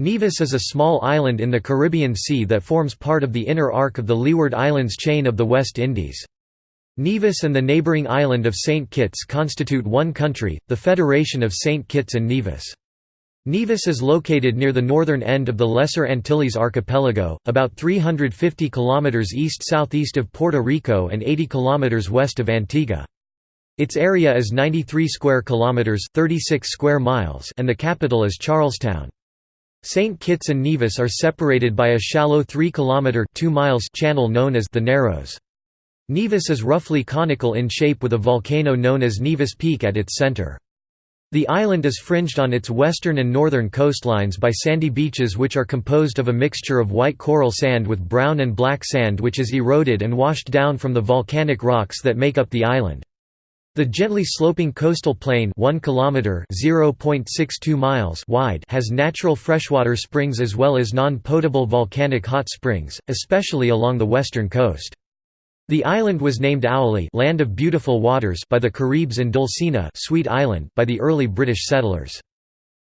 Nevis is a small island in the Caribbean Sea that forms part of the inner arc of the Leeward Islands chain of the West Indies. Nevis and the neighbouring island of St. Kitts constitute one country, the Federation of St. Kitts and Nevis. Nevis is located near the northern end of the Lesser Antilles archipelago, about 350 km east-southeast of Puerto Rico and 80 km west of Antigua. Its area is 93 square kilometers, 36 square miles, and the capital is Charlestown. St. Kitts and Nevis are separated by a shallow 3 km 2 miles channel known as the Narrows. Nevis is roughly conical in shape with a volcano known as Nevis Peak at its center. The island is fringed on its western and northern coastlines by sandy beaches which are composed of a mixture of white coral sand with brown and black sand which is eroded and washed down from the volcanic rocks that make up the island. The gently sloping coastal plain 1 kilometer (0.62 miles) wide has natural freshwater springs as well as non-potable volcanic hot springs, especially along the western coast. The island was named Oualie land of beautiful waters by the Caribs and Dulcina Sweet Island by the early British settlers.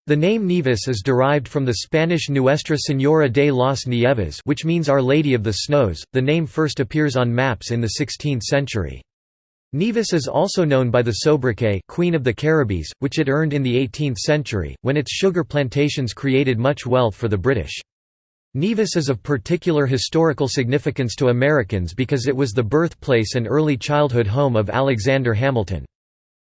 The name Nevis is derived from the Spanish Nuestra Señora de las Nieves which means Our Lady of the Snows. The name first appears on maps in the 16th century. Nevis is also known by the sobriquet Queen of the Caribbees, which it earned in the 18th century, when its sugar plantations created much wealth for the British. Nevis is of particular historical significance to Americans because it was the birthplace and early childhood home of Alexander Hamilton.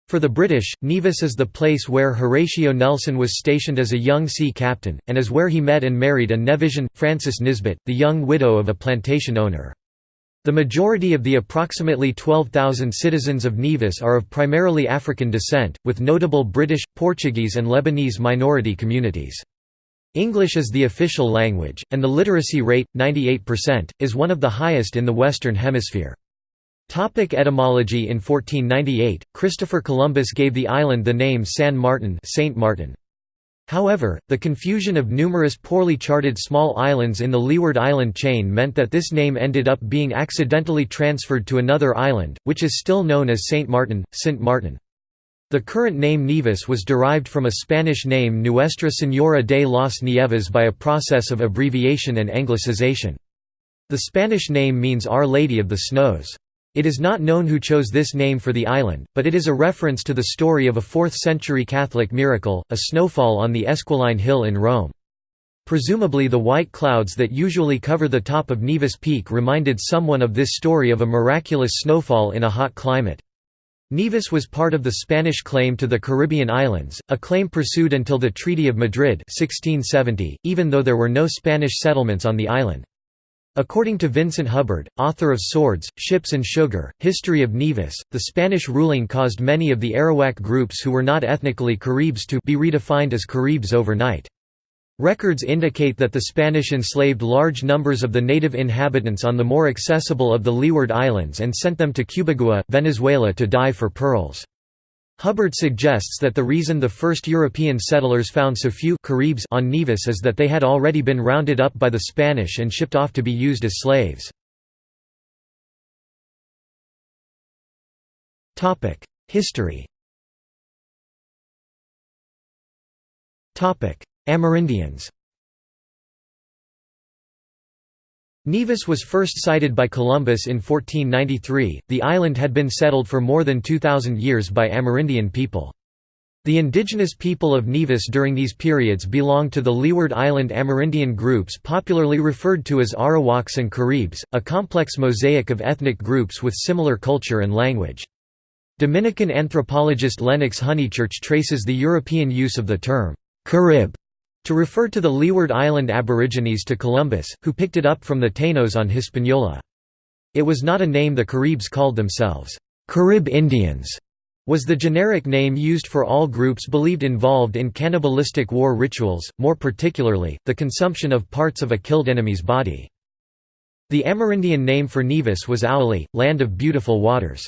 For the British, Nevis is the place where Horatio Nelson was stationed as a young sea captain, and is where he met and married a Nevisian, Frances Nisbet, the young widow of a plantation owner. The majority of the approximately 12,000 citizens of Nevis are of primarily African descent, with notable British, Portuguese and Lebanese minority communities. English is the official language, and the literacy rate, 98%, is one of the highest in the Western Hemisphere. Topic etymology In 1498, Christopher Columbus gave the island the name San Martin, Saint Martin. However, the confusion of numerous poorly charted small islands in the Leeward Island chain meant that this name ended up being accidentally transferred to another island, which is still known as Saint Martin, Saint Martin. The current name Nevis was derived from a Spanish name Nuestra Señora de las Nieves by a process of abbreviation and anglicization. The Spanish name means Our Lady of the Snows. It is not known who chose this name for the island, but it is a reference to the story of a 4th-century Catholic miracle, a snowfall on the Esquiline Hill in Rome. Presumably the white clouds that usually cover the top of Nevis Peak reminded someone of this story of a miraculous snowfall in a hot climate. Nevis was part of the Spanish claim to the Caribbean islands, a claim pursued until the Treaty of Madrid 1670, even though there were no Spanish settlements on the island. According to Vincent Hubbard, author of Swords, Ships and Sugar, History of Nevis, the Spanish ruling caused many of the Arawak groups who were not ethnically Caribs to be redefined as Caribs overnight. Records indicate that the Spanish enslaved large numbers of the native inhabitants on the more accessible of the Leeward Islands and sent them to Cubagua, Venezuela to die for pearls. Hubbard suggests that the reason the first European settlers found so few Caribs on Nevis is that they had already been rounded up by the Spanish and shipped off to be used as slaves. History Amerindians Nevis was first sighted by Columbus in 1493. The island had been settled for more than 2,000 years by Amerindian people. The indigenous people of Nevis during these periods belonged to the Leeward Island Amerindian groups popularly referred to as Arawaks and Caribs, a complex mosaic of ethnic groups with similar culture and language. Dominican anthropologist Lennox Honeychurch traces the European use of the term, Carib to refer to the Leeward Island Aborigines to Columbus, who picked it up from the Taínos on Hispaniola. It was not a name the Caribs called themselves. Carib Indians was the generic name used for all groups believed involved in cannibalistic war rituals, more particularly, the consumption of parts of a killed enemy's body. The Amerindian name for Nevis was Oualie, land of beautiful waters.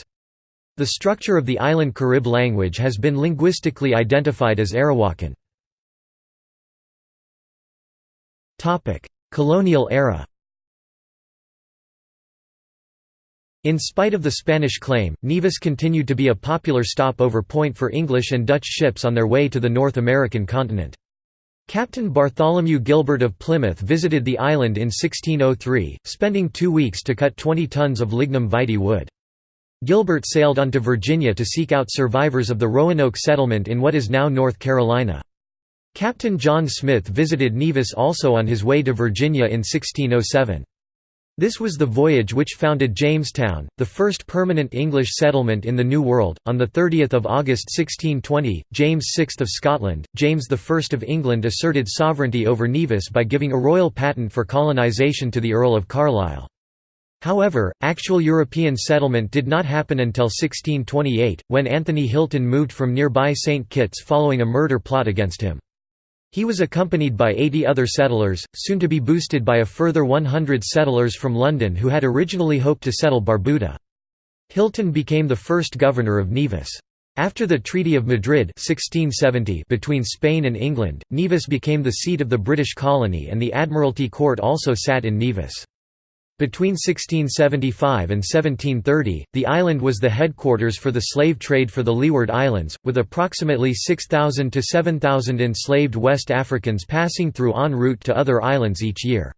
The structure of the island Carib language has been linguistically identified as Arawakan. Colonial era In spite of the Spanish claim, Nevis continued to be a popular stopover point for English and Dutch ships on their way to the North American continent. Captain Bartholomew Gilbert of Plymouth visited the island in 1603, spending two weeks to cut 20 tons of lignum vitae wood. Gilbert sailed on to Virginia to seek out survivors of the Roanoke settlement in what is now North Carolina. Captain John Smith visited Nevis also on his way to Virginia in 1607. This was the voyage which founded Jamestown, the first permanent English settlement in the New World. On 30 August 1620, James VI of Scotland, James I of England asserted sovereignty over Nevis by giving a royal patent for colonisation to the Earl of Carlisle. However, actual European settlement did not happen until 1628, when Anthony Hilton moved from nearby St Kitts following a murder plot against him. He was accompanied by 80 other settlers, soon to be boosted by a further 100 settlers from London who had originally hoped to settle Barbuda. Hilton became the first governor of Nevis. After the Treaty of Madrid 1670 between Spain and England, Nevis became the seat of the British colony and the Admiralty Court also sat in Nevis. Between 1675 and 1730, the island was the headquarters for the slave trade for the Leeward Islands, with approximately 6,000 to 7,000 enslaved West Africans passing through en route to other islands each year.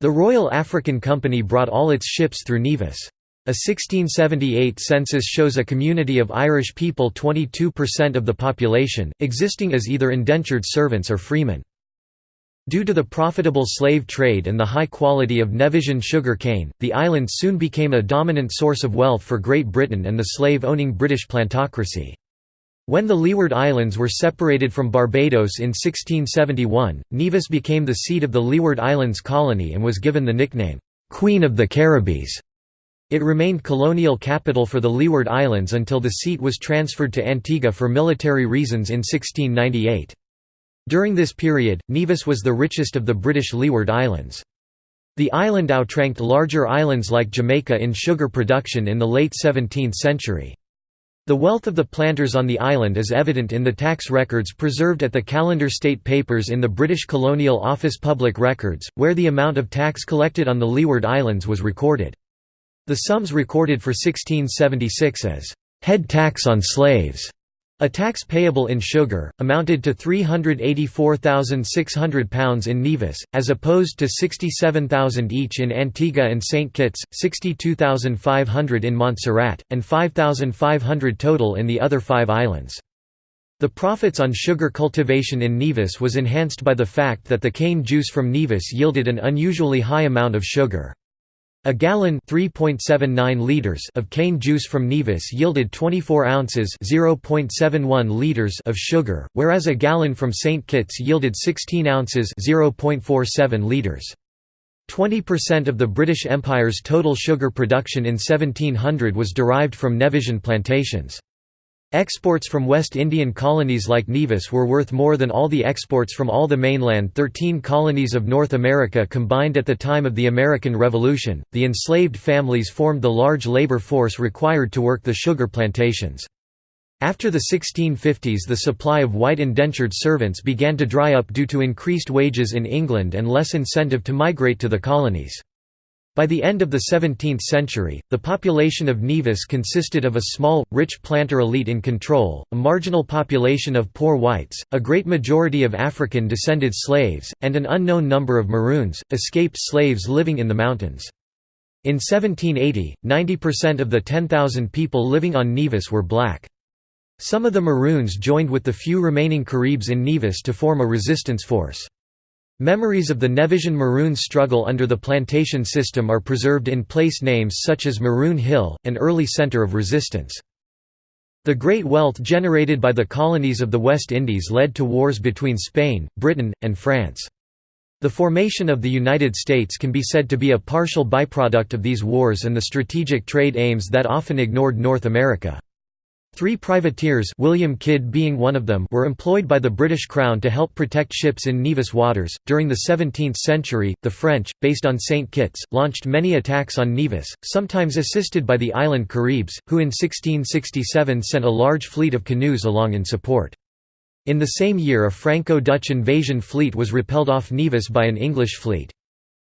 The Royal African Company brought all its ships through Nevis. A 1678 census shows a community of Irish people 22% of the population, existing as either indentured servants or freemen. Due to the profitable slave trade and the high quality of Nevisian sugar cane, the island soon became a dominant source of wealth for Great Britain and the slave-owning British plantocracy. When the Leeward Islands were separated from Barbados in 1671, Nevis became the seat of the Leeward Islands colony and was given the nickname, "'Queen of the Caribbees'. It remained colonial capital for the Leeward Islands until the seat was transferred to Antigua for military reasons in 1698. During this period, Nevis was the richest of the British Leeward Islands. The island outranked larger islands like Jamaica in sugar production in the late 17th century. The wealth of the planters on the island is evident in the tax records preserved at the Calendar State Papers in the British Colonial Office Public Records, where the amount of tax collected on the Leeward Islands was recorded. The sums recorded for 1676 as head tax on slaves a tax payable in sugar, amounted to £384,600 in Nevis, as opposed to 67,000 each in Antigua and St. Kitts, 62,500 in Montserrat, and 5,500 total in the other five islands. The profits on sugar cultivation in Nevis was enhanced by the fact that the cane juice from Nevis yielded an unusually high amount of sugar. A gallon (3.79 liters) of cane juice from Nevis yielded 24 ounces (0.71 liters) of sugar, whereas a gallon from St. Kitts yielded 16 ounces (0.47 liters). 20% of the British Empire's total sugar production in 1700 was derived from Nevisian plantations. Exports from West Indian colonies like Nevis were worth more than all the exports from all the mainland 13 colonies of North America combined at the time of the American Revolution. The enslaved families formed the large labor force required to work the sugar plantations. After the 1650s, the supply of white indentured servants began to dry up due to increased wages in England and less incentive to migrate to the colonies. By the end of the 17th century, the population of Nevis consisted of a small, rich planter elite in control, a marginal population of poor whites, a great majority of African-descended slaves, and an unknown number of Maroons, escaped slaves living in the mountains. In 1780, 90% of the 10,000 people living on Nevis were black. Some of the Maroons joined with the few remaining Caribs in Nevis to form a resistance force. Memories of the Nevisian Maroon struggle under the plantation system are preserved in place names such as Maroon Hill, an early centre of resistance. The great wealth generated by the colonies of the West Indies led to wars between Spain, Britain, and France. The formation of the United States can be said to be a partial byproduct of these wars and the strategic trade aims that often ignored North America. Three privateers William Kidd being one of them were employed by the British Crown to help protect ships in Nevis waters. During the 17th century, the French, based on St. Kitts, launched many attacks on Nevis, sometimes assisted by the island Caribs, who in 1667 sent a large fleet of canoes along in support. In the same year a Franco-Dutch invasion fleet was repelled off Nevis by an English fleet.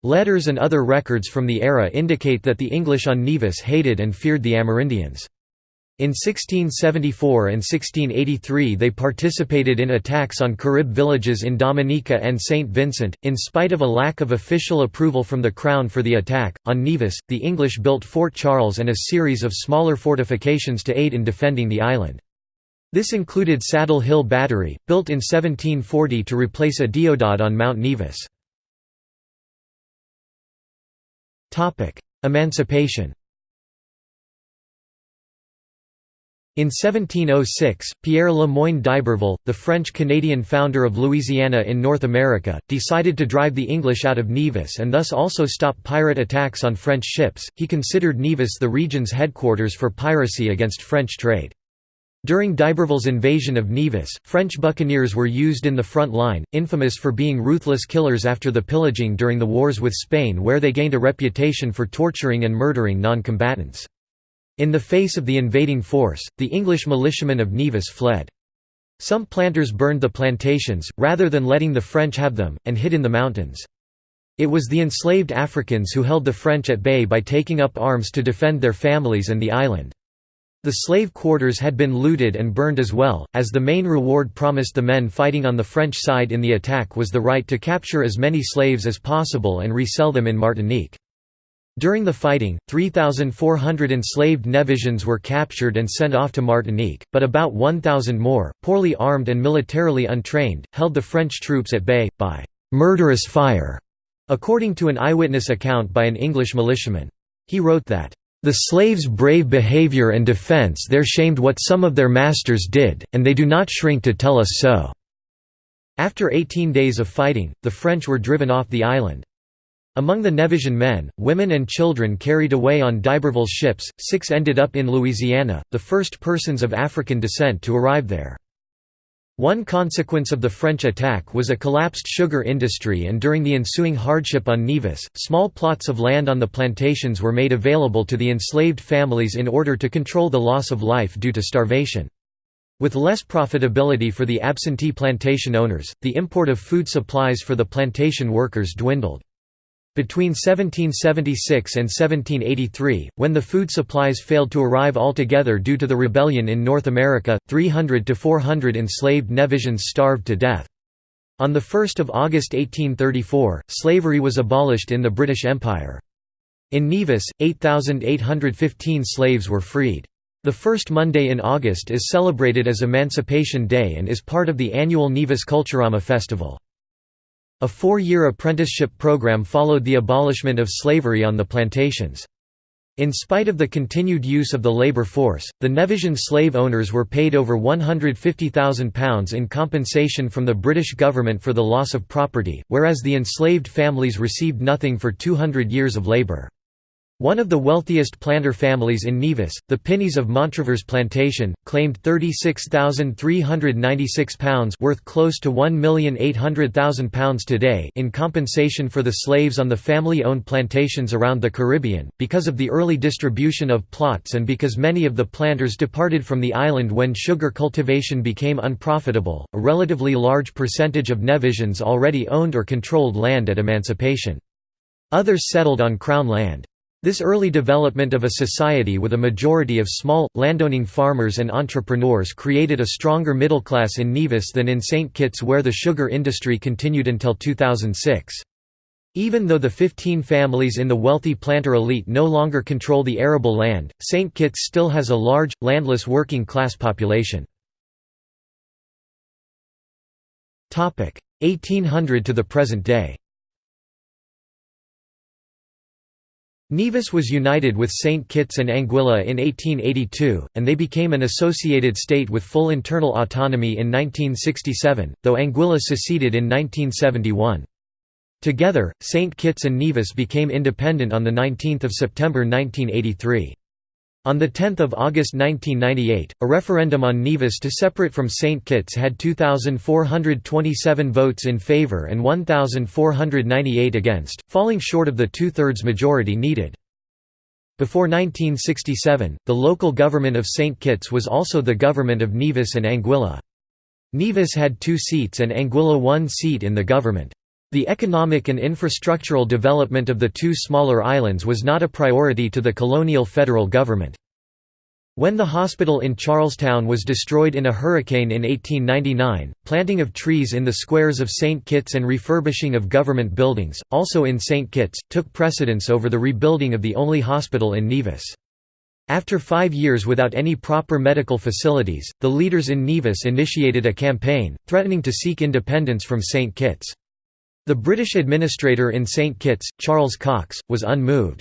Letters and other records from the era indicate that the English on Nevis hated and feared the Amerindians. In 1674 and 1683 they participated in attacks on Carib villages in Dominica and St. Vincent, in spite of a lack of official approval from the Crown for the attack. On Nevis, the English built Fort Charles and a series of smaller fortifications to aid in defending the island. This included Saddle Hill Battery, built in 1740 to replace a deodat on Mount Nevis. Emancipation In 1706, Pierre Le Moyne d'Iberville, the French-Canadian founder of Louisiana in North America, decided to drive the English out of Nevis and thus also stop pirate attacks on French ships. He considered Nevis the region's headquarters for piracy against French trade. During d'Iberville's invasion of Nevis, French buccaneers were used in the front line, infamous for being ruthless killers after the pillaging during the wars with Spain where they gained a reputation for torturing and murdering non-combatants. In the face of the invading force, the English militiamen of Nevis fled. Some planters burned the plantations, rather than letting the French have them, and hid in the mountains. It was the enslaved Africans who held the French at bay by taking up arms to defend their families and the island. The slave quarters had been looted and burned as well, as the main reward promised the men fighting on the French side in the attack was the right to capture as many slaves as possible and resell them in Martinique. During the fighting, 3,400 enslaved Nevisians were captured and sent off to Martinique, but about 1,000 more, poorly armed and militarily untrained, held the French troops at bay, by «murderous fire», according to an eyewitness account by an English militiaman. He wrote that, "...the slaves' brave behaviour and defence there shamed what some of their masters did, and they do not shrink to tell us so." After 18 days of fighting, the French were driven off the island. Among the Nevisian men, women and children carried away on d'Iberville's ships, six ended up in Louisiana, the first persons of African descent to arrive there. One consequence of the French attack was a collapsed sugar industry and during the ensuing hardship on Nevis, small plots of land on the plantations were made available to the enslaved families in order to control the loss of life due to starvation. With less profitability for the absentee plantation owners, the import of food supplies for the plantation workers dwindled. Between 1776 and 1783, when the food supplies failed to arrive altogether due to the rebellion in North America, 300 to 400 enslaved Nevisians starved to death. On 1 August 1834, slavery was abolished in the British Empire. In Nevis, 8,815 slaves were freed. The first Monday in August is celebrated as Emancipation Day and is part of the annual Nevis Culturama festival. A four-year apprenticeship program followed the abolishment of slavery on the plantations. In spite of the continued use of the labor force, the Nevisian slave owners were paid over £150,000 in compensation from the British government for the loss of property, whereas the enslaved families received nothing for 200 years of labour. One of the wealthiest planter families in Nevis, the Pinneys of Montravers Plantation, claimed £36,396 worth close to £1,800,000 today in compensation for the slaves on the family-owned plantations around the Caribbean, because of the early distribution of plots and because many of the planters departed from the island when sugar cultivation became unprofitable, a relatively large percentage of Nevisians already owned or controlled land at emancipation. Others settled on Crown land. This early development of a society with a majority of small, landowning farmers and entrepreneurs created a stronger middle class in Nevis than in St. Kitts where the sugar industry continued until 2006. Even though the 15 families in the wealthy planter elite no longer control the arable land, St. Kitts still has a large, landless working class population. 1800 to the present day Nevis was united with St. Kitts and Anguilla in 1882, and they became an associated state with full internal autonomy in 1967, though Anguilla seceded in 1971. Together, St. Kitts and Nevis became independent on 19 September 1983. On 10 August 1998, a referendum on Nevis to separate from St. Kitts had 2,427 votes in favour and 1,498 against, falling short of the two-thirds majority needed. Before 1967, the local government of St. Kitts was also the government of Nevis and Anguilla. Nevis had two seats and Anguilla one seat in the government. The economic and infrastructural development of the two smaller islands was not a priority to the colonial federal government. When the hospital in Charlestown was destroyed in a hurricane in 1899, planting of trees in the squares of St. Kitts and refurbishing of government buildings, also in St. Kitts, took precedence over the rebuilding of the only hospital in Nevis. After five years without any proper medical facilities, the leaders in Nevis initiated a campaign, threatening to seek independence from St. Kitts. The British administrator in St. Kitts, Charles Cox, was unmoved.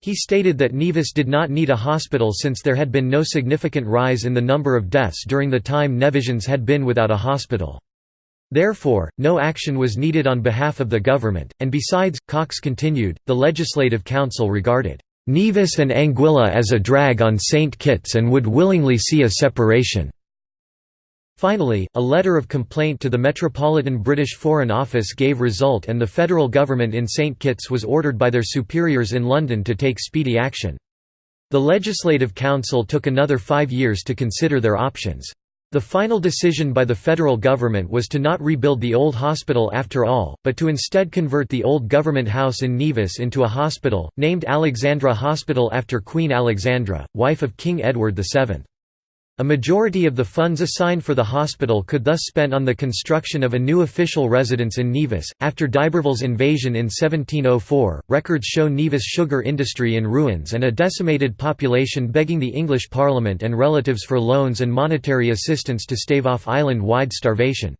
He stated that Nevis did not need a hospital since there had been no significant rise in the number of deaths during the time Nevisians had been without a hospital. Therefore, no action was needed on behalf of the government, and besides, Cox continued, the Legislative Council regarded Nevis and Anguilla as a drag on St. Kitts and would willingly see a separation. Finally, a letter of complaint to the Metropolitan British Foreign Office gave result and the federal government in St Kitts was ordered by their superiors in London to take speedy action. The Legislative Council took another five years to consider their options. The final decision by the federal government was to not rebuild the old hospital after all, but to instead convert the old government house in Nevis into a hospital, named Alexandra Hospital after Queen Alexandra, wife of King Edward VII. A majority of the funds assigned for the hospital could thus spent on the construction of a new official residence in Nevis. After d'Iberville's invasion in 1704, records show Nevis sugar industry in ruins and a decimated population begging the English Parliament and relatives for loans and monetary assistance to stave off island-wide starvation.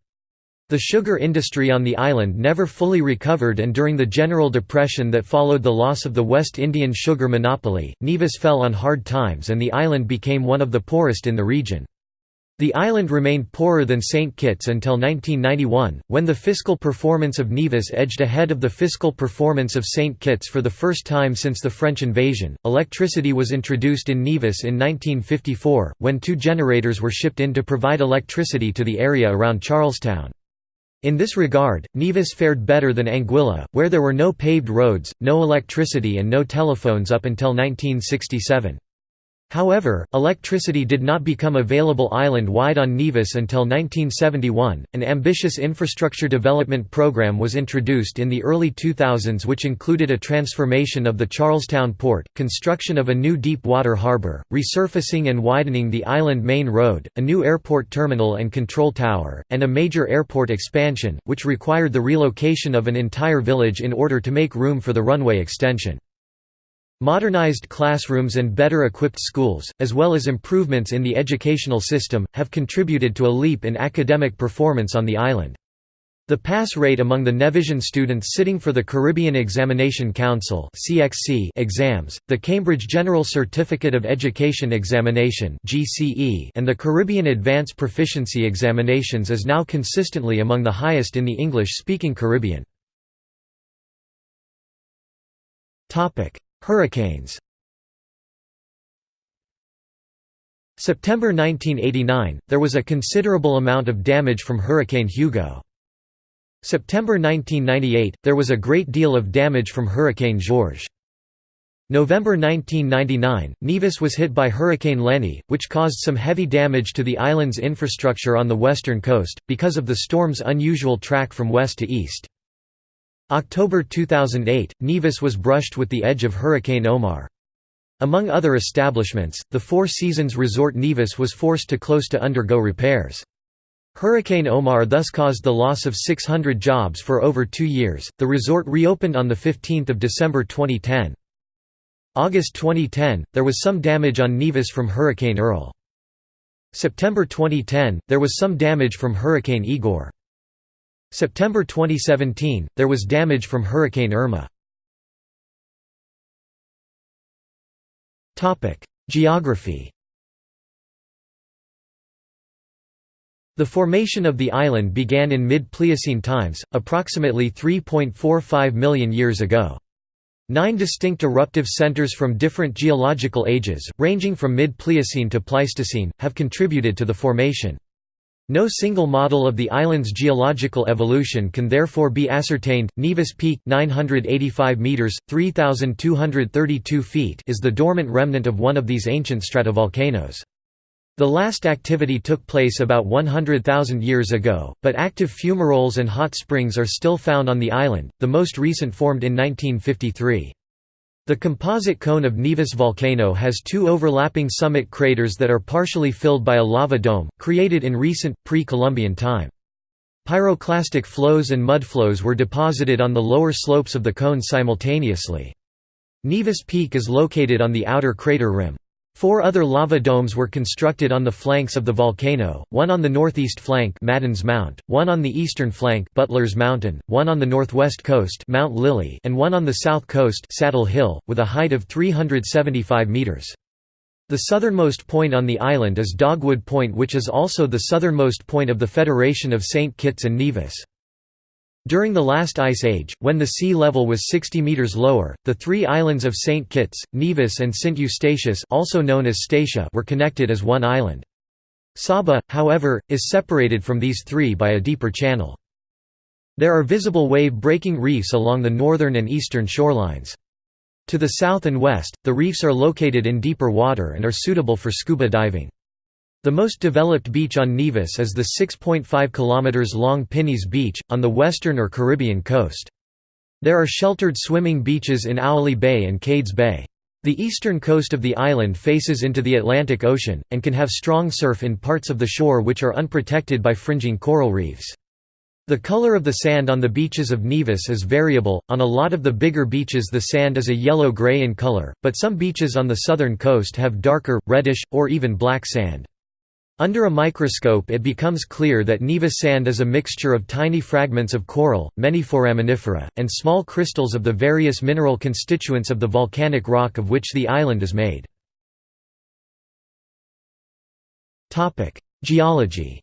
The sugar industry on the island never fully recovered and during the General Depression that followed the loss of the West Indian sugar monopoly, Nevis fell on hard times and the island became one of the poorest in the region. The island remained poorer than St. Kitts until 1991, when the fiscal performance of Nevis edged ahead of the fiscal performance of St. Kitts for the first time since the French invasion. Electricity was introduced in Nevis in 1954, when two generators were shipped in to provide electricity to the area around Charlestown. In this regard, Nevis fared better than Anguilla, where there were no paved roads, no electricity and no telephones up until 1967. However, electricity did not become available island-wide on Nevis until 1971. An ambitious infrastructure development program was introduced in the early 2000s which included a transformation of the Charlestown port, construction of a new deep water harbour, resurfacing and widening the island main road, a new airport terminal and control tower, and a major airport expansion, which required the relocation of an entire village in order to make room for the runway extension. Modernized classrooms and better equipped schools, as well as improvements in the educational system, have contributed to a leap in academic performance on the island. The pass rate among the Nevisian students sitting for the Caribbean Examination Council (CXC) exams, the Cambridge General Certificate of Education Examination (GCE), and the Caribbean Advanced Proficiency Examinations is now consistently among the highest in the English-speaking Caribbean. Hurricanes September 1989, there was a considerable amount of damage from Hurricane Hugo. September 1998, there was a great deal of damage from Hurricane Georges. November 1999, Nevis was hit by Hurricane Lenny, which caused some heavy damage to the island's infrastructure on the western coast, because of the storm's unusual track from west to east. October 2008, Nevis was brushed with the edge of Hurricane Omar. Among other establishments, the Four Seasons Resort Nevis was forced to close to undergo repairs. Hurricane Omar thus caused the loss of 600 jobs for over two years. The resort reopened on 15 December 2010. August 2010, there was some damage on Nevis from Hurricane Earl. September 2010, there was some damage from Hurricane Igor. September 2017, there was damage from Hurricane Irma. Geography The formation of the island began in mid-Pliocene times, approximately 3.45 million years ago. Nine distinct eruptive centers from different geological ages, ranging from mid-Pliocene to Pleistocene, have contributed to the formation. No single model of the island's geological evolution can therefore be ascertained. Nevis Peak 985 meters, 3232 feet is the dormant remnant of one of these ancient stratovolcanoes. The last activity took place about 100,000 years ago, but active fumaroles and hot springs are still found on the island, the most recent formed in 1953. The composite cone of Nevis volcano has two overlapping summit craters that are partially filled by a lava dome, created in recent, pre-Columbian time. Pyroclastic flows and mudflows were deposited on the lower slopes of the cone simultaneously. Nevis Peak is located on the outer crater rim. Four other lava domes were constructed on the flanks of the volcano, one on the northeast flank Maddens Mount, one on the eastern flank Butler's Mountain, one on the northwest coast Mount Lily, and one on the south coast Saddle Hill, with a height of 375 metres. The southernmost point on the island is Dogwood Point which is also the southernmost point of the Federation of St. Kitts and Nevis. During the last ice age, when the sea level was 60 meters lower, the three islands of St. Kitts, Nevis and St. Eustatius also known as Statia were connected as one island. Saba, however, is separated from these three by a deeper channel. There are visible wave-breaking reefs along the northern and eastern shorelines. To the south and west, the reefs are located in deeper water and are suitable for scuba diving. The most developed beach on Nevis is the 6.5 km long Pinney's Beach, on the western or Caribbean coast. There are sheltered swimming beaches in Oualie Bay and Cades Bay. The eastern coast of the island faces into the Atlantic Ocean, and can have strong surf in parts of the shore which are unprotected by fringing coral reefs. The color of the sand on the beaches of Nevis is variable, on a lot of the bigger beaches the sand is a yellow-gray in color, but some beaches on the southern coast have darker, reddish, or even black sand. Under a microscope it becomes clear that Nevis sand is a mixture of tiny fragments of coral, many foraminifera, and small crystals of the various mineral constituents of the volcanic rock of which the island is made. Geology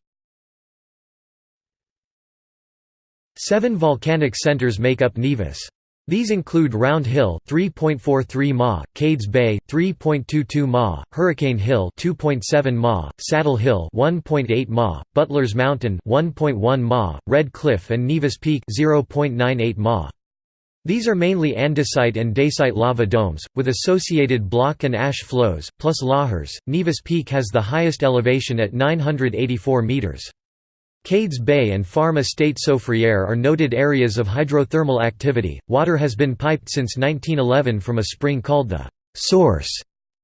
Seven volcanic centers make up Nevis. These include Round Hill 3.43 ma, Cades Bay 3.22 ma, Hurricane Hill 2.7 ma, Saddle Hill 1.8 ma, Butler's Mountain 1.1 ma, Red Cliff and Nevis Peak 0.98 ma. These are mainly andesite and dacite lava domes, with associated block and ash flows, plus lahars. Nevis Peak has the highest elevation at 984 meters. Cades Bay and Farm Estate Soufriere are noted areas of hydrothermal activity. Water has been piped since 1911 from a spring called the Source,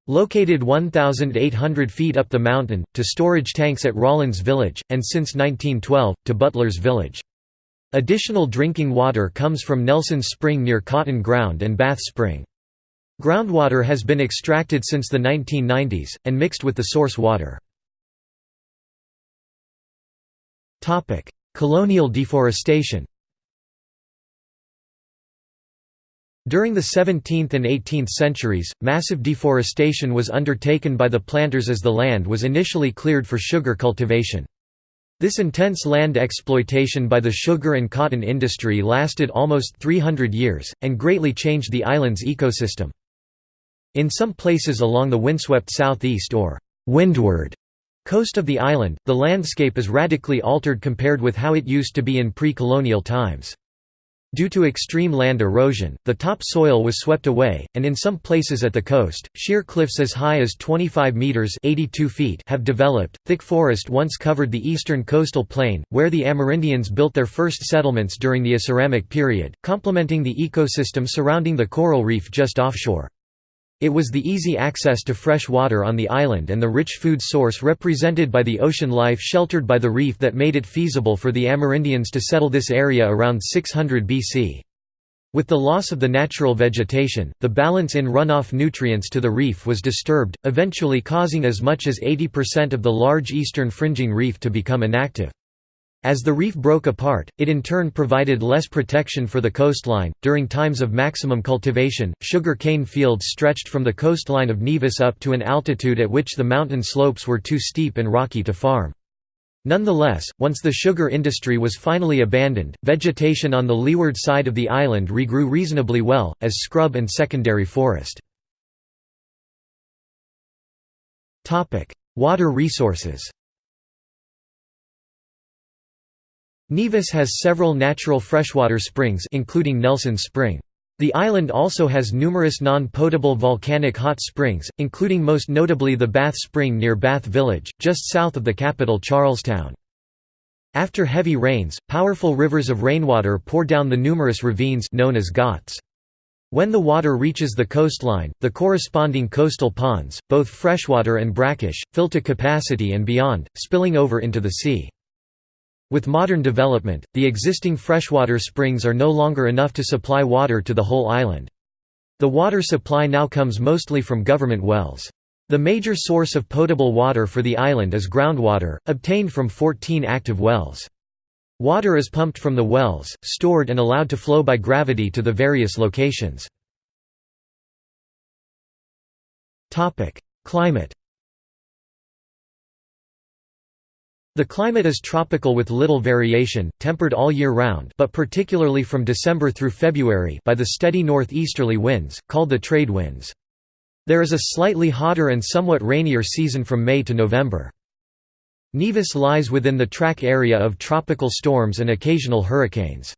located 1,800 feet up the mountain, to storage tanks at Rawlins Village, and since 1912, to Butler's Village. Additional drinking water comes from Nelson's Spring near Cotton Ground and Bath Spring. Groundwater has been extracted since the 1990s, and mixed with the source water. Colonial deforestation During the 17th and 18th centuries, massive deforestation was undertaken by the planters as the land was initially cleared for sugar cultivation. This intense land exploitation by the sugar and cotton industry lasted almost 300 years, and greatly changed the island's ecosystem. In some places along the windswept southeast or windward coast of the island, the landscape is radically altered compared with how it used to be in pre-colonial times. Due to extreme land erosion, the top soil was swept away, and in some places at the coast, sheer cliffs as high as 25 meters (82 feet) have developed. Thick forest once covered the eastern coastal plain, where the Amerindians built their first settlements during the Aceramic period, complementing the ecosystem surrounding the coral reef just offshore. It was the easy access to fresh water on the island and the rich food source represented by the ocean life sheltered by the reef that made it feasible for the Amerindians to settle this area around 600 BC. With the loss of the natural vegetation, the balance in runoff nutrients to the reef was disturbed, eventually causing as much as 80% of the large eastern fringing reef to become inactive. As the reef broke apart, it in turn provided less protection for the coastline. During times of maximum cultivation, sugar cane fields stretched from the coastline of Nevis up to an altitude at which the mountain slopes were too steep and rocky to farm. Nonetheless, once the sugar industry was finally abandoned, vegetation on the leeward side of the island regrew reasonably well, as scrub and secondary forest. Water resources Nevis has several natural freshwater springs including Nelson Spring. The island also has numerous non-potable volcanic hot springs, including most notably the Bath Spring near Bath Village, just south of the capital Charlestown. After heavy rains, powerful rivers of rainwater pour down the numerous ravines known as ghats. When the water reaches the coastline, the corresponding coastal ponds, both freshwater and brackish, fill to capacity and beyond, spilling over into the sea. With modern development, the existing freshwater springs are no longer enough to supply water to the whole island. The water supply now comes mostly from government wells. The major source of potable water for the island is groundwater, obtained from 14 active wells. Water is pumped from the wells, stored and allowed to flow by gravity to the various locations. Climate The climate is tropical with little variation, tempered all year round but particularly from December through February by the steady northeasterly winds, called the trade winds. There is a slightly hotter and somewhat rainier season from May to November. Nevis lies within the track area of tropical storms and occasional hurricanes.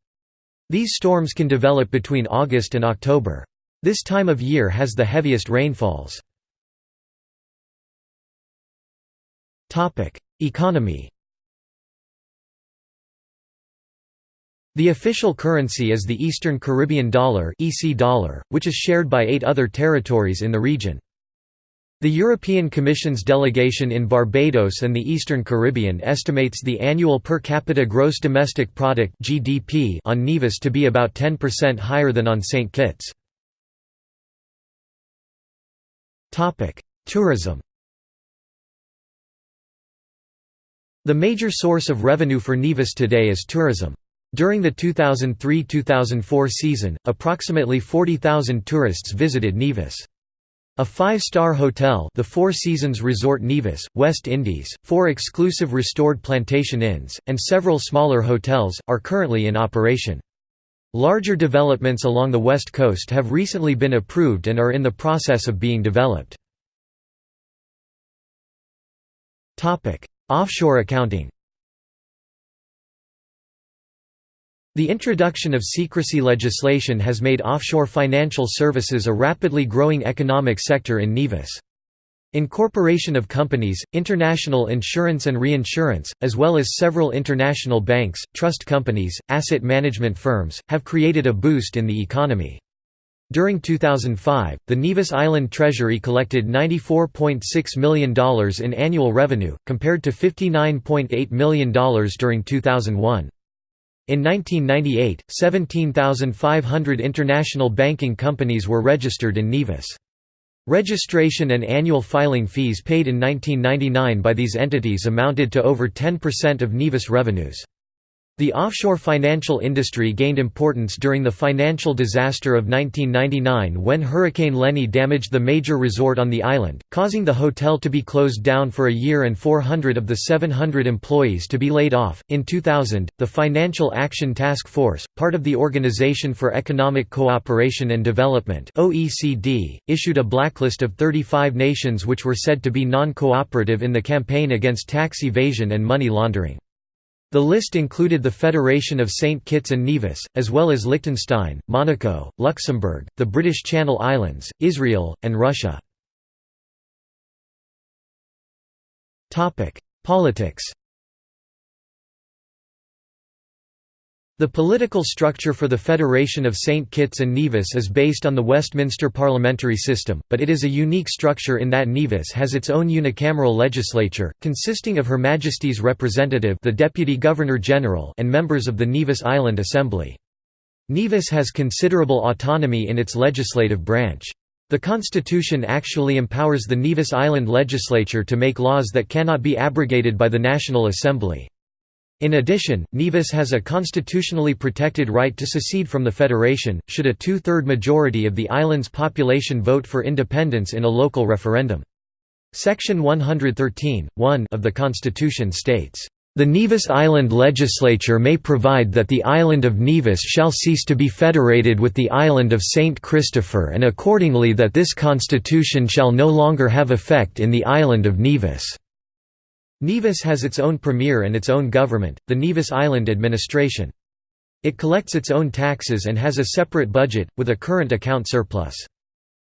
These storms can develop between August and October. This time of year has the heaviest rainfalls. Economy The official currency is the Eastern Caribbean dollar, EC dollar which is shared by eight other territories in the region. The European Commission's delegation in Barbados and the Eastern Caribbean estimates the annual per capita gross domestic product (GDP) on Nevis to be about 10% higher than on St. Kitts. Topic: Tourism. The major source of revenue for Nevis today is tourism. During the 2003–2004 season, approximately 40,000 tourists visited Nevis. A five-star hotel the Four Seasons Resort Nevis, West Indies, four exclusive restored plantation inns, and several smaller hotels, are currently in operation. Larger developments along the west coast have recently been approved and are in the process of being developed. Offshore accounting The introduction of secrecy legislation has made offshore financial services a rapidly growing economic sector in Nevis. Incorporation of companies, international insurance and reinsurance, as well as several international banks, trust companies, asset management firms, have created a boost in the economy. During 2005, the Nevis Island Treasury collected $94.6 million in annual revenue, compared to $59.8 million during 2001. In 1998, 17,500 international banking companies were registered in Nevis. Registration and annual filing fees paid in 1999 by these entities amounted to over 10% of Nevis revenues. The offshore financial industry gained importance during the financial disaster of 1999 when Hurricane Lenny damaged the major resort on the island, causing the hotel to be closed down for a year and 400 of the 700 employees to be laid off. In 2000, the Financial Action Task Force, part of the Organization for Economic Cooperation and Development (OECD), issued a blacklist of 35 nations which were said to be non-cooperative in the campaign against tax evasion and money laundering. The list included the Federation of St. Kitts and Nevis, as well as Liechtenstein, Monaco, Luxembourg, the British Channel Islands, Israel, and Russia. Politics The political structure for the Federation of St. Kitts and Nevis is based on the Westminster parliamentary system, but it is a unique structure in that Nevis has its own unicameral legislature, consisting of Her Majesty's representative the Deputy Governor-General and members of the Nevis Island Assembly. Nevis has considerable autonomy in its legislative branch. The constitution actually empowers the Nevis Island legislature to make laws that cannot be abrogated by the National Assembly. In addition, Nevis has a constitutionally protected right to secede from the Federation, should a two-third majority of the island's population vote for independence in a local referendum. Section 113, of the Constitution states, "...the Nevis Island Legislature may provide that the island of Nevis shall cease to be federated with the island of St. Christopher and accordingly that this constitution shall no longer have effect in the island of Nevis." Nevis has its own premier and its own government, the Nevis Island Administration. It collects its own taxes and has a separate budget, with a current account surplus.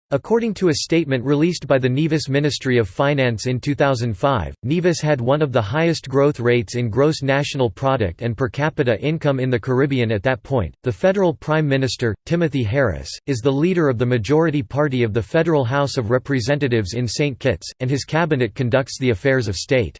According to a statement released by the Nevis Ministry of Finance in 2005, Nevis had one of the highest growth rates in gross national product and per capita income in the Caribbean at that point. The federal prime minister, Timothy Harris, is the leader of the majority party of the Federal House of Representatives in St. Kitts, and his cabinet conducts the affairs of state.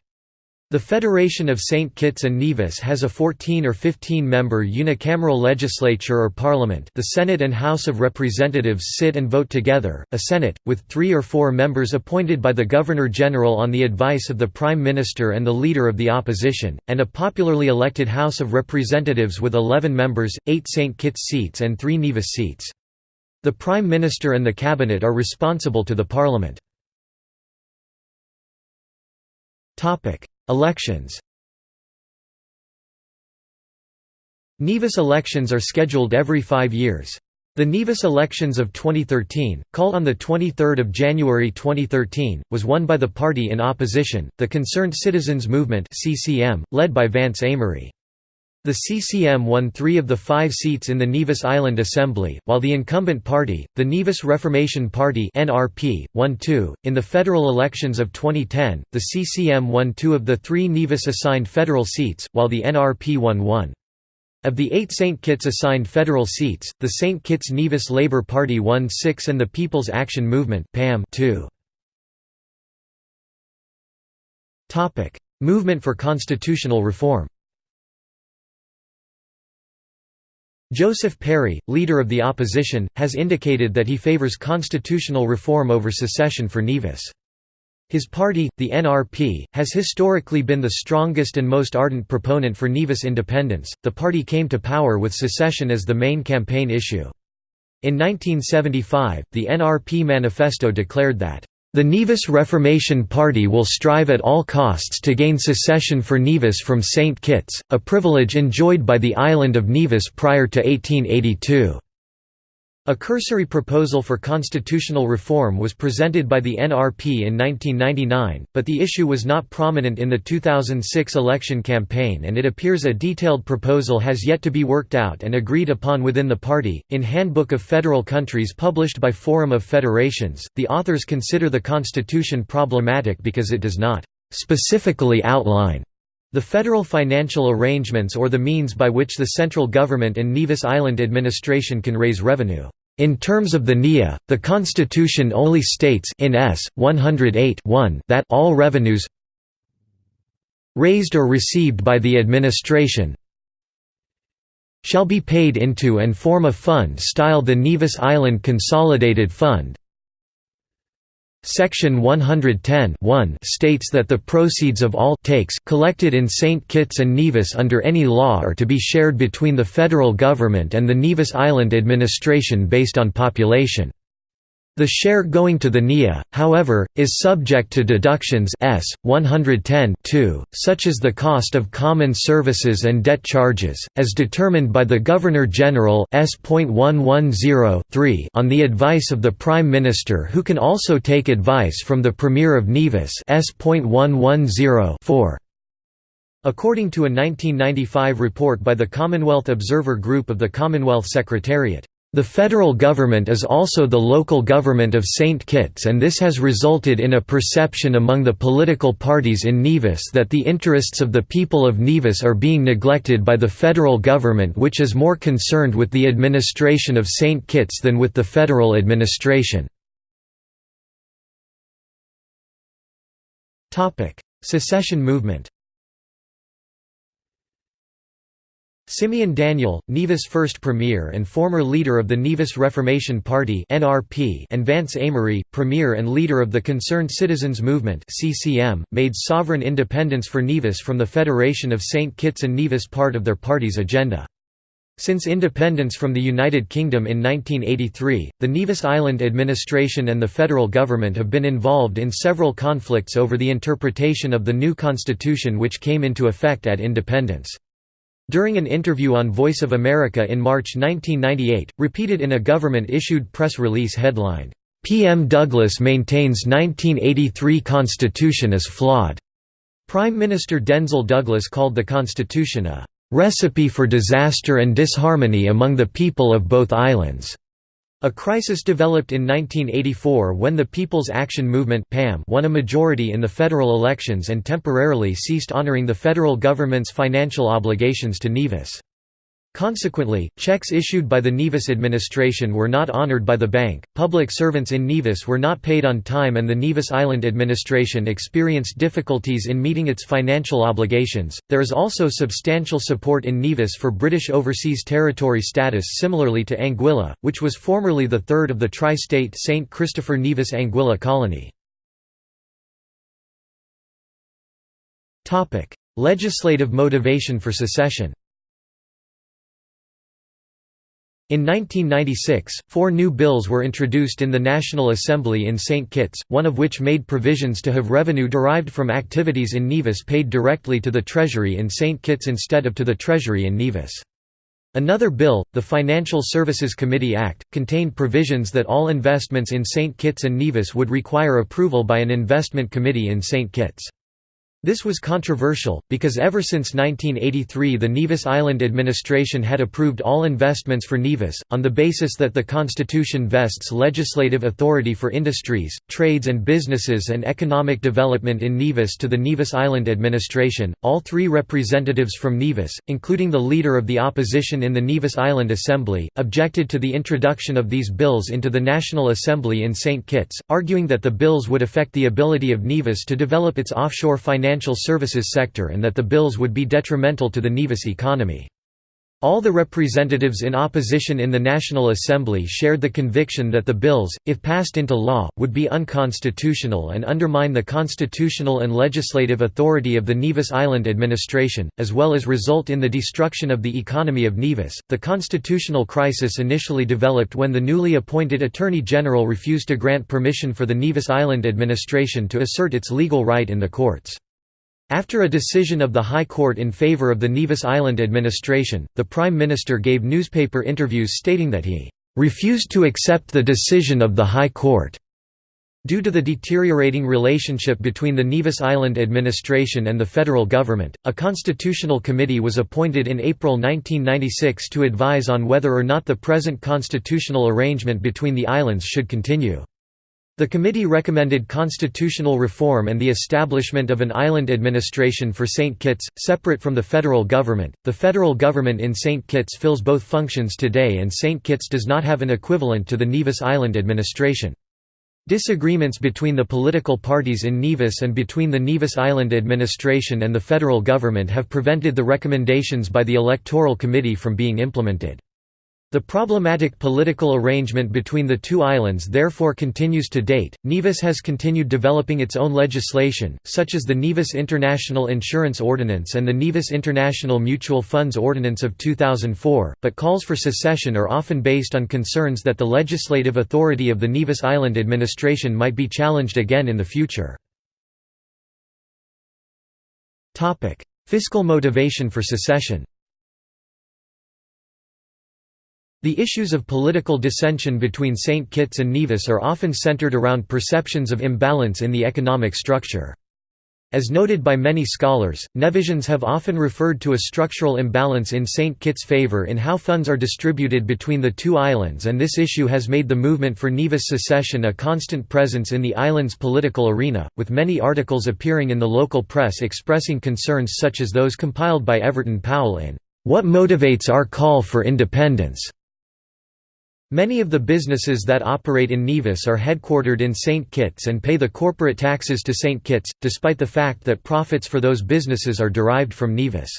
The Federation of St. Kitts and Nevis has a 14 or 15-member unicameral legislature or parliament the Senate and House of Representatives sit and vote together, a Senate, with three or four members appointed by the Governor-General on the advice of the Prime Minister and the Leader of the Opposition, and a popularly elected House of Representatives with 11 members, 8 St. Kitts seats and 3 Nevis seats. The Prime Minister and the Cabinet are responsible to the Parliament. Elections Nevis elections are scheduled every five years. The Nevis elections of 2013, called on 23 January 2013, was won by the party in opposition, the Concerned Citizens Movement led by Vance Amory. The CCM won three of the five seats in the Nevis Island Assembly, while the incumbent party, the Nevis Reformation Party (NRP), won two. In the federal elections of 2010, the CCM won two of the three Nevis assigned federal seats, while the NRP won one. Of the eight St. Kitts assigned federal seats, the St. Kitts Nevis Labour Party won six and the People's Action Movement (PAM) two. Movement for constitutional reform Joseph Parry, leader of the opposition, has indicated that he favors constitutional reform over secession for Nevis. His party, the NRP, has historically been the strongest and most ardent proponent for Nevis independence. The party came to power with secession as the main campaign issue. In 1975, the NRP manifesto declared that the Nevis Reformation Party will strive at all costs to gain secession for Nevis from St. Kitts, a privilege enjoyed by the island of Nevis prior to 1882. A cursory proposal for constitutional reform was presented by the NRP in 1999, but the issue was not prominent in the 2006 election campaign and it appears a detailed proposal has yet to be worked out and agreed upon within the party. In Handbook of Federal Countries published by Forum of Federations, the authors consider the constitution problematic because it does not specifically outline the federal financial arrangements or the means by which the central government and Nevis Island administration can raise revenue. In terms of the NIA, the Constitution only states in S. 108 that all revenues raised or received by the administration shall be paid into and form a fund styled the Nevis Island Consolidated Fund, Section 110 states that the proceeds of all takes collected in St. Kitts and Nevis under any law are to be shared between the federal government and the Nevis Island administration based on population. The share going to the NIA, however, is subject to deductions S. 110 such as the cost of common services and debt charges, as determined by the Governor-General S.110 on the advice of the Prime Minister who can also take advice from the Premier of Nevis S.110 According to a 1995 report by the Commonwealth Observer Group of the Commonwealth Secretariat. The federal government is also the local government of St. Kitts and this has resulted in a perception among the political parties in Nevis that the interests of the people of Nevis are being neglected by the federal government which is more concerned with the administration of St. Kitts than with the federal administration. Secession movement Simeon Daniel, Nevis' first premier and former leader of the Nevis Reformation Party and Vance Amory, premier and leader of the Concerned Citizens Movement made sovereign independence for Nevis from the Federation of St. Kitts and Nevis part of their party's agenda. Since independence from the United Kingdom in 1983, the Nevis Island administration and the federal government have been involved in several conflicts over the interpretation of the new constitution which came into effect at independence. During an interview on Voice of America in March 1998, repeated in a government-issued press release headlined, "'PM Douglas maintains 1983 Constitution is flawed'", Prime Minister Denzil Douglas called the Constitution a "'recipe for disaster and disharmony among the people of both islands'". A crisis developed in 1984 when the People's Action Movement won a majority in the federal elections and temporarily ceased honoring the federal government's financial obligations to Nevis. Consequently, checks issued by the Nevis administration were not honored by the bank, public servants in Nevis were not paid on time and the Nevis Island administration experienced difficulties in meeting its financial obligations. There is also substantial support in Nevis for British Overseas Territory status similarly to Anguilla, which was formerly the third of the tri-state St. Christopher Nevis Anguilla colony. Legislative motivation for secession In 1996, four new bills were introduced in the National Assembly in St. Kitts, one of which made provisions to have revenue derived from activities in Nevis paid directly to the Treasury in St. Kitts instead of to the Treasury in Nevis. Another bill, the Financial Services Committee Act, contained provisions that all investments in St. Kitts and Nevis would require approval by an investment committee in St. Kitts. This was controversial, because ever since 1983 the Nevis Island administration had approved all investments for Nevis, on the basis that the constitution vests legislative authority for industries, trades and businesses and economic development in Nevis to the Nevis Island administration. All three representatives from Nevis, including the leader of the opposition in the Nevis Island Assembly, objected to the introduction of these bills into the National Assembly in St. Kitts, arguing that the bills would affect the ability of Nevis to develop its offshore financial financial services sector and that the bills would be detrimental to the Nevis economy. All the representatives in opposition in the National Assembly shared the conviction that the bills, if passed into law, would be unconstitutional and undermine the constitutional and legislative authority of the Nevis Island administration, as well as result in the destruction of the economy of Nevis. The constitutional crisis initially developed when the newly appointed Attorney General refused to grant permission for the Nevis Island administration to assert its legal right in the courts. After a decision of the High Court in favor of the Nevis Island administration, the Prime Minister gave newspaper interviews stating that he "...refused to accept the decision of the High Court." Due to the deteriorating relationship between the Nevis Island administration and the federal government, a constitutional committee was appointed in April 1996 to advise on whether or not the present constitutional arrangement between the islands should continue. The committee recommended constitutional reform and the establishment of an island administration for St. Kitts, separate from the federal government. The federal government in St. Kitts fills both functions today, and St. Kitts does not have an equivalent to the Nevis Island administration. Disagreements between the political parties in Nevis and between the Nevis Island administration and the federal government have prevented the recommendations by the Electoral Committee from being implemented. The problematic political arrangement between the two islands therefore continues to date. Nevis has continued developing its own legislation, such as the Nevis International Insurance Ordinance and the Nevis International Mutual Funds Ordinance of 2004, but calls for secession are often based on concerns that the legislative authority of the Nevis Island administration might be challenged again in the future. Fiscal motivation for secession The issues of political dissension between St. Kitts and Nevis are often centered around perceptions of imbalance in the economic structure. As noted by many scholars, Nevisians have often referred to a structural imbalance in St. Kitts' favor in how funds are distributed between the two islands and this issue has made the movement for Nevis secession a constant presence in the island's political arena, with many articles appearing in the local press expressing concerns such as those compiled by Everton Powell in "'What Motivates Our Call for Independence' Many of the businesses that operate in Nevis are headquartered in St. Kitts and pay the corporate taxes to St. Kitts, despite the fact that profits for those businesses are derived from Nevis.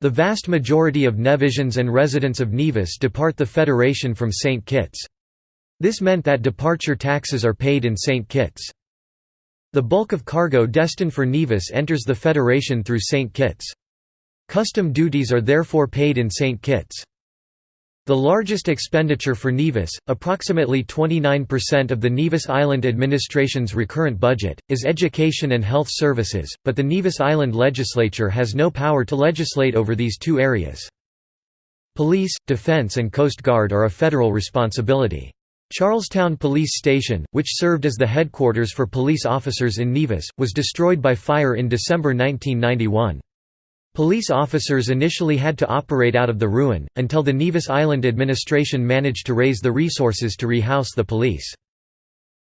The vast majority of Nevisians and residents of Nevis depart the Federation from St. Kitts. This meant that departure taxes are paid in St. Kitts. The bulk of cargo destined for Nevis enters the Federation through St. Kitts. Custom duties are therefore paid in St. Kitts. The largest expenditure for Nevis, approximately 29% of the Nevis Island administration's recurrent budget, is education and health services, but the Nevis Island legislature has no power to legislate over these two areas. Police, defense and Coast Guard are a federal responsibility. Charlestown Police Station, which served as the headquarters for police officers in Nevis, was destroyed by fire in December 1991. Police officers initially had to operate out of the ruin, until the Nevis Island administration managed to raise the resources to rehouse the police.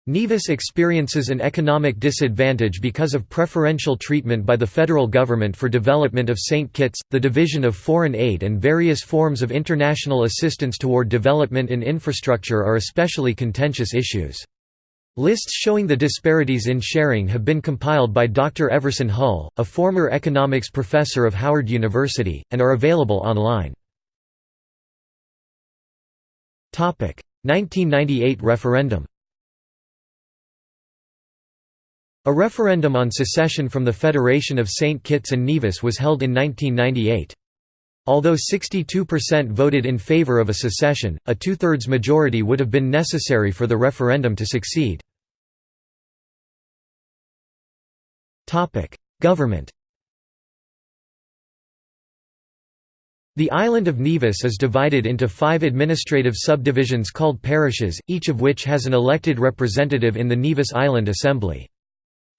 Nevis experiences an economic disadvantage because of preferential treatment by the federal government for development of St. Kitts, the division of foreign aid and various forms of international assistance toward development and infrastructure are especially contentious issues. Lists showing the disparities in sharing have been compiled by Dr. Everson Hull, a former economics professor of Howard University, and are available online. 1998 referendum A referendum on secession from the Federation of St. Kitts and Nevis was held in 1998. Although 62% voted in favor of a secession, a two-thirds majority would have been necessary for the referendum to succeed. Government The island of Nevis is divided into five administrative subdivisions called parishes, each of which has an elected representative in the Nevis Island Assembly.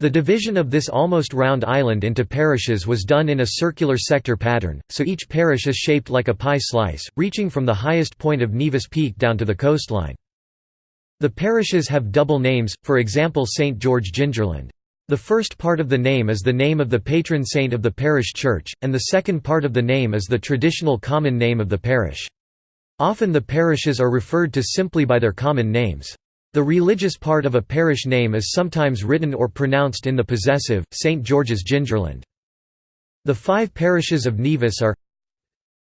The division of this almost round island into parishes was done in a circular sector pattern, so each parish is shaped like a pie slice, reaching from the highest point of Nevis Peak down to the coastline. The parishes have double names, for example St. George Gingerland. The first part of the name is the name of the patron saint of the parish church, and the second part of the name is the traditional common name of the parish. Often the parishes are referred to simply by their common names. The religious part of a parish name is sometimes written or pronounced in the possessive, St. George's Gingerland. The five parishes of Nevis are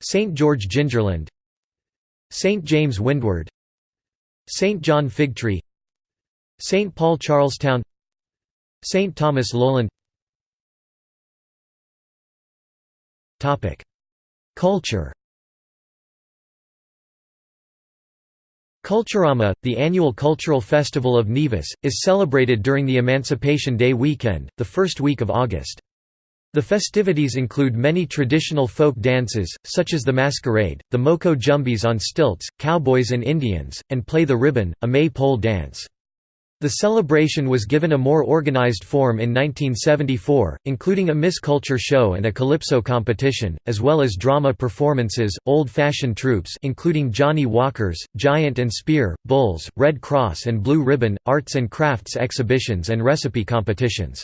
St. George Gingerland St. James Windward St. John Figtree St. Paul Charlestown St. Thomas Lowland Culture Culturama, the annual cultural festival of Nevis, is celebrated during the Emancipation Day weekend, the first week of August. The festivities include many traditional folk dances, such as the masquerade, the Moko Jumbies on stilts, cowboys and Indians, and Play the Ribbon, a May-pole dance. The celebration was given a more organized form in 1974, including a Miss Culture show and a calypso competition, as well as drama performances, old-fashioned troupes including Johnny Walkers, Giant and Spear, Bulls, Red Cross and Blue Ribbon, arts and crafts exhibitions and recipe competitions.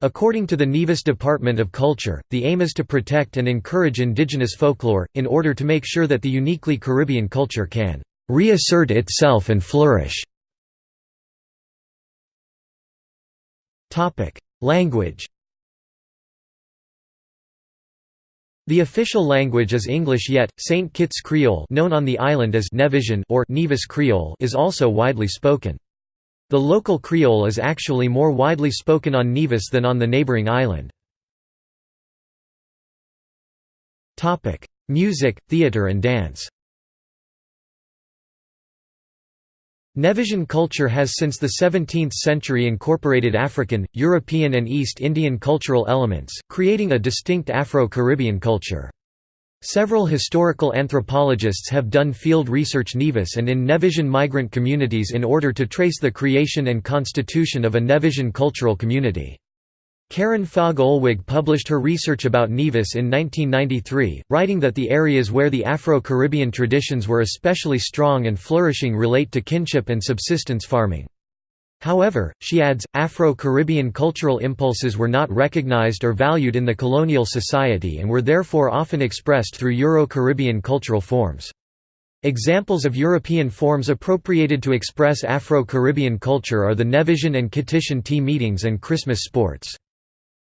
According to the Nevis Department of Culture, the aim is to protect and encourage indigenous folklore, in order to make sure that the uniquely Caribbean culture can reassert itself and flourish. Topic: Language. The official language is English yet St. Kitts Creole, known on the island as Nevisian or Nevis Creole, is also widely spoken. The local Creole is actually more widely spoken on Nevis than on the neighboring island. Music, theatre and dance. Nevisian culture has since the 17th century incorporated African, European and East Indian cultural elements, creating a distinct Afro-Caribbean culture. Several historical anthropologists have done field research Nevis and in Nevisian migrant communities in order to trace the creation and constitution of a Nevisian cultural community. Karen Fogg Olwig published her research about Nevis in 1993, writing that the areas where the Afro-Caribbean traditions were especially strong and flourishing relate to kinship and subsistence farming. However, she adds, Afro-Caribbean cultural impulses were not recognized or valued in the colonial society and were therefore often expressed through Euro-Caribbean cultural forms. Examples of European forms appropriated to express Afro-Caribbean culture are the Nevisian and Kittitian tea meetings and Christmas sports.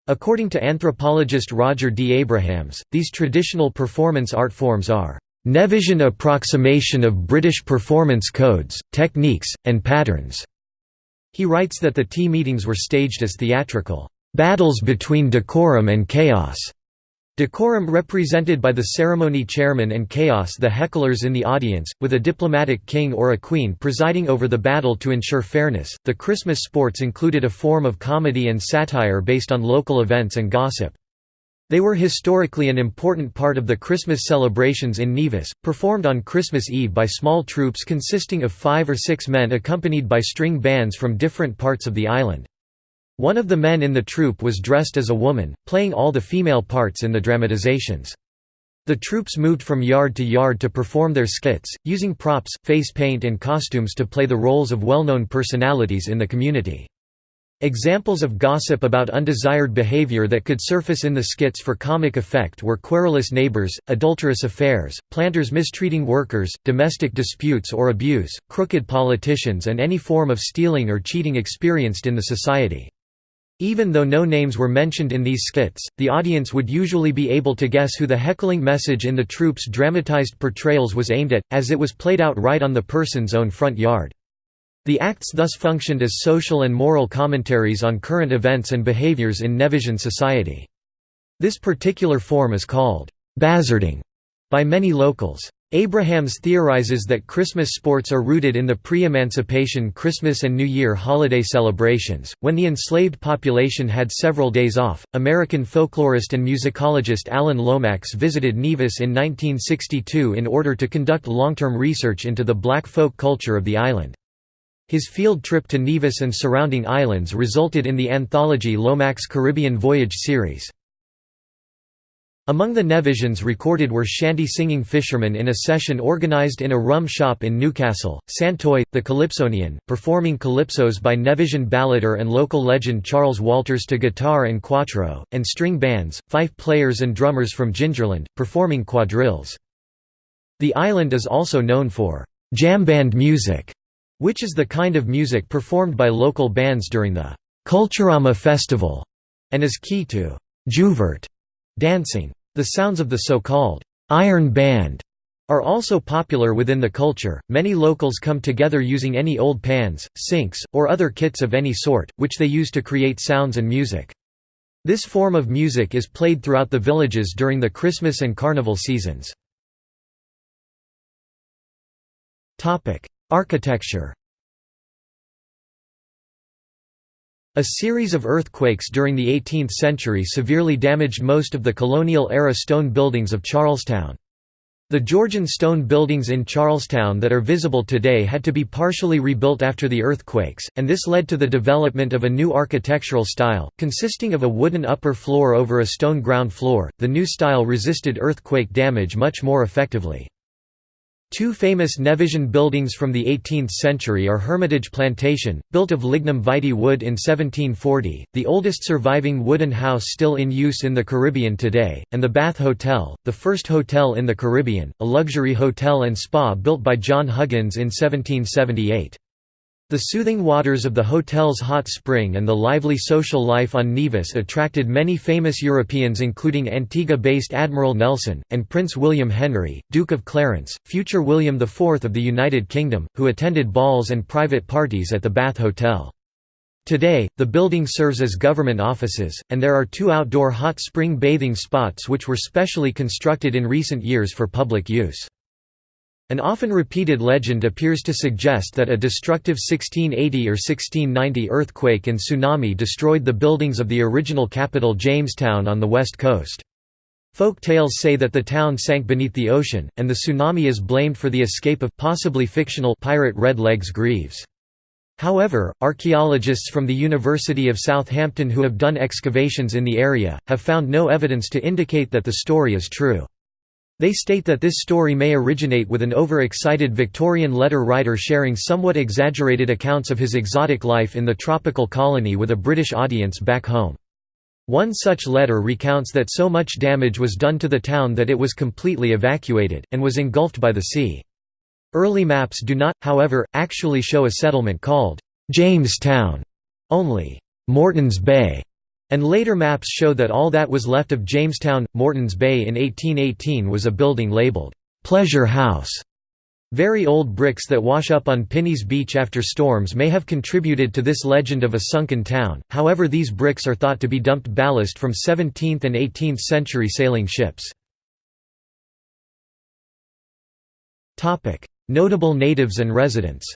According to anthropologist Roger D. Abrahams, these traditional performance art forms are Nevisian approximation of British performance codes, techniques, and patterns. He writes that the tea meetings were staged as theatrical battles between decorum and chaos. Decorum represented by the ceremony chairman and chaos the hecklers in the audience, with a diplomatic king or a queen presiding over the battle to ensure fairness. The Christmas sports included a form of comedy and satire based on local events and gossip. They were historically an important part of the Christmas celebrations in Nevis, performed on Christmas Eve by small troupes consisting of five or six men accompanied by string bands from different parts of the island. One of the men in the troupe was dressed as a woman, playing all the female parts in the dramatizations. The troupes moved from yard to yard to perform their skits, using props, face paint and costumes to play the roles of well-known personalities in the community. Examples of gossip about undesired behavior that could surface in the skits for comic effect were querulous neighbors, adulterous affairs, planters mistreating workers, domestic disputes or abuse, crooked politicians and any form of stealing or cheating experienced in the society. Even though no names were mentioned in these skits, the audience would usually be able to guess who the heckling message in the troupe's dramatized portrayals was aimed at, as it was played out right on the person's own front yard. The acts thus functioned as social and moral commentaries on current events and behaviors in Nevisian society. This particular form is called «bazzarding» by many locals. Abrahams theorizes that Christmas sports are rooted in the pre-emancipation Christmas and New Year holiday celebrations. When the enslaved population had several days off, American folklorist and musicologist Alan Lomax visited Nevis in 1962 in order to conduct long-term research into the black folk culture of the island. His field trip to Nevis and surrounding islands resulted in the anthology Lomax Caribbean Voyage series. Among the Nevisians recorded were shanty-singing fishermen in a session organized in a rum shop in Newcastle, Santoy, the Calypsonian, performing calypsos by Nevisian ballader and local legend Charles Walters to guitar and cuatro, and string bands, fife players and drummers from Gingerland, performing quadrilles. The island is also known for «jamband music», which is the kind of music performed by local bands during the «Culturama festival» and is key to «jouvert» dancing. The sounds of the so-called iron band are also popular within the culture. Many locals come together using any old pans, sinks, or other kits of any sort, which they use to create sounds and music. This form of music is played throughout the villages during the Christmas and Carnival seasons. Architecture A series of earthquakes during the 18th century severely damaged most of the colonial-era stone buildings of Charlestown. The Georgian stone buildings in Charlestown that are visible today had to be partially rebuilt after the earthquakes, and this led to the development of a new architectural style, consisting of a wooden upper floor over a stone ground floor. The new style resisted earthquake damage much more effectively. Two famous Nevisian buildings from the 18th century are Hermitage Plantation, built of lignum vitae wood in 1740, the oldest surviving wooden house still in use in the Caribbean today, and the Bath Hotel, the first hotel in the Caribbean, a luxury hotel and spa built by John Huggins in 1778. The soothing waters of the hotel's hot spring and the lively social life on Nevis attracted many famous Europeans including Antigua-based Admiral Nelson, and Prince William Henry, Duke of Clarence, future William IV of the United Kingdom, who attended balls and private parties at the Bath Hotel. Today, the building serves as government offices, and there are two outdoor hot spring bathing spots which were specially constructed in recent years for public use. An often repeated legend appears to suggest that a destructive 1680 or 1690 earthquake and tsunami destroyed the buildings of the original capital Jamestown on the west coast. Folk tales say that the town sank beneath the ocean, and the tsunami is blamed for the escape of possibly fictional pirate Red Legs Greaves. However, archaeologists from the University of Southampton who have done excavations in the area, have found no evidence to indicate that the story is true. They state that this story may originate with an overexcited Victorian letter writer sharing somewhat exaggerated accounts of his exotic life in the tropical colony with a British audience back home. One such letter recounts that so much damage was done to the town that it was completely evacuated, and was engulfed by the sea. Early maps do not, however, actually show a settlement called Jamestown, only Morton's Bay and later maps show that all that was left of Jamestown, Morton's Bay in 1818 was a building labeled, "'Pleasure House'". Very old bricks that wash up on Pinney's Beach after storms may have contributed to this legend of a sunken town, however these bricks are thought to be dumped ballast from 17th and 18th century sailing ships. Notable natives and residents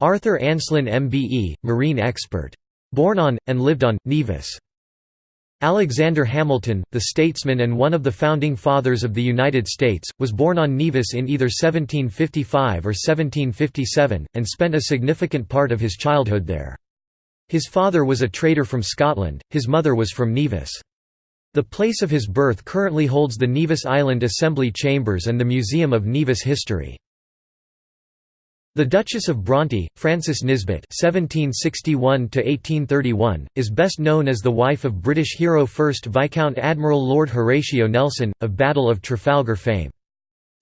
Arthur Anslin MBE, marine expert. Born on, and lived on, Nevis. Alexander Hamilton, the statesman and one of the founding fathers of the United States, was born on Nevis in either 1755 or 1757, and spent a significant part of his childhood there. His father was a trader from Scotland, his mother was from Nevis. The place of his birth currently holds the Nevis Island Assembly Chambers and the Museum of Nevis History. The Duchess of Bronte, Frances Nisbet (1761–1831), is best known as the wife of British hero First Viscount Admiral Lord Horatio Nelson, of Battle of Trafalgar fame.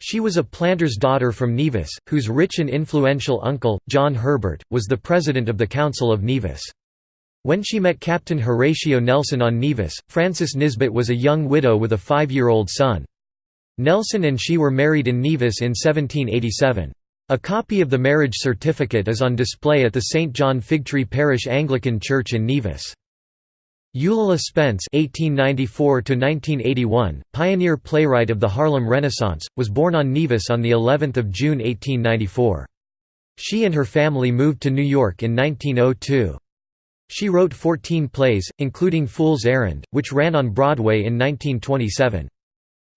She was a planter's daughter from Nevis, whose rich and influential uncle, John Herbert, was the president of the Council of Nevis. When she met Captain Horatio Nelson on Nevis, Frances Nisbet was a young widow with a five-year-old son. Nelson and she were married in Nevis in 1787. A copy of the marriage certificate is on display at the St. John Figtree Parish Anglican Church in Nevis. Eulalie Spence (1894–1981), pioneer playwright of the Harlem Renaissance, was born on Nevis on the 11th of June 1894. She and her family moved to New York in 1902. She wrote 14 plays, including Fool's Errand, which ran on Broadway in 1927.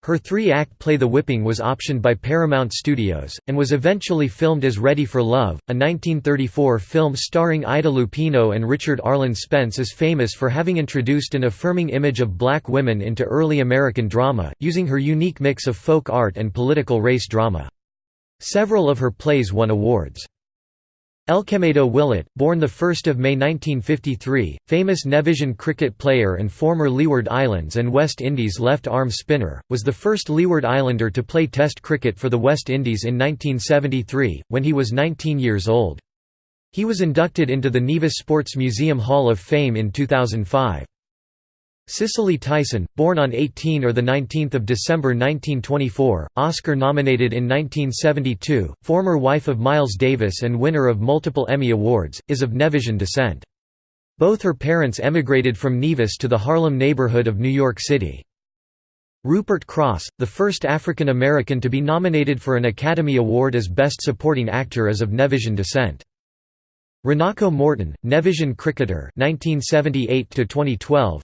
Her three-act play The Whipping was optioned by Paramount Studios, and was eventually filmed as Ready for Love, a 1934 film starring Ida Lupino and Richard Arlen Spence is famous for having introduced an affirming image of black women into early American drama, using her unique mix of folk art and political race drama. Several of her plays won awards. Elquemedo Willett, born 1 May 1953, famous Nevisian cricket player and former Leeward Islands and West Indies left-arm spinner, was the first Leeward Islander to play Test cricket for the West Indies in 1973, when he was 19 years old. He was inducted into the Nevis Sports Museum Hall of Fame in 2005. Cicely Tyson, born on 18 or 19 December 1924, Oscar-nominated in 1972, former wife of Miles Davis and winner of multiple Emmy Awards, is of Nevisian descent. Both her parents emigrated from Nevis to the Harlem neighborhood of New York City. Rupert Crosse, the first African American to be nominated for an Academy Award as Best Supporting Actor is of Nevisian descent. Runako Morton, Nevisian cricketer 1978 2012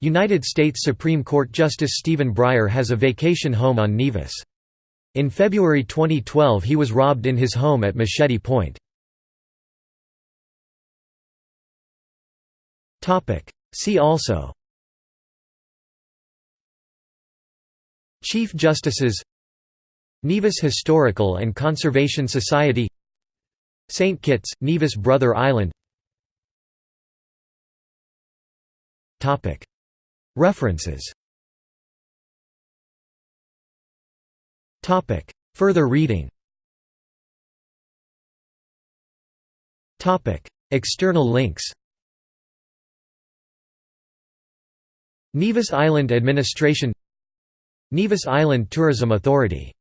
United States Supreme Court Justice Stephen Breyer has a vacation home on Nevis. In February 2012 he was robbed in his home at Machete Point. See also Chief Justices Nevis Historical and Conservation Society St. Kitts, Nevis Brother Island References. Further reading. External links. Nevis Island Administration. Nevis Island Tourism Authority